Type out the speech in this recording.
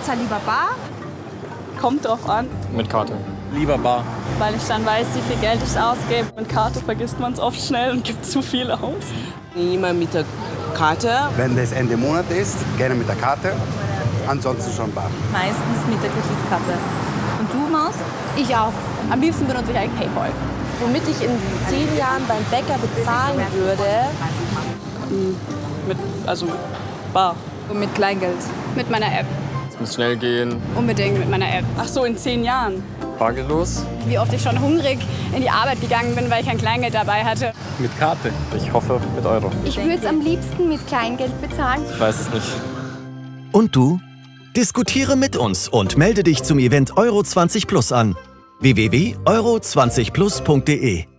besser lieber bar? Kommt drauf an, Mit Karte. Lieber Bar. weil ich dann weiß, wie viel Geld ich ausgebe. Mit Karte vergisst man es oft schnell und gibt zu viel aus. Immer mit der Karte. Wenn das Ende Monat ist, gerne mit der Karte. Ansonsten schon bar. Meistens mit der Kreditkarte. Und du, Maus? Ich auch. Am liebsten benutze ich eigentlich Paypal. Womit ich in zehn Jahren beim Bäcker bezahlen würde, Mit, also bar. Und mit Kleingeld. Mit meiner App. Es muss schnell gehen. Unbedingt mit meiner App. Ach so, in zehn Jahren. Bargeldlos. Wie oft ich schon hungrig in die Arbeit gegangen bin, weil ich kein Kleingeld dabei hatte. Mit Karte. Ich hoffe mit Euro. Ich würde es am liebsten mit Kleingeld bezahlen. Ich weiß es nicht. Und du? Diskutiere mit uns und melde dich zum Event Euro 20 Plus an. www.euro20plus.de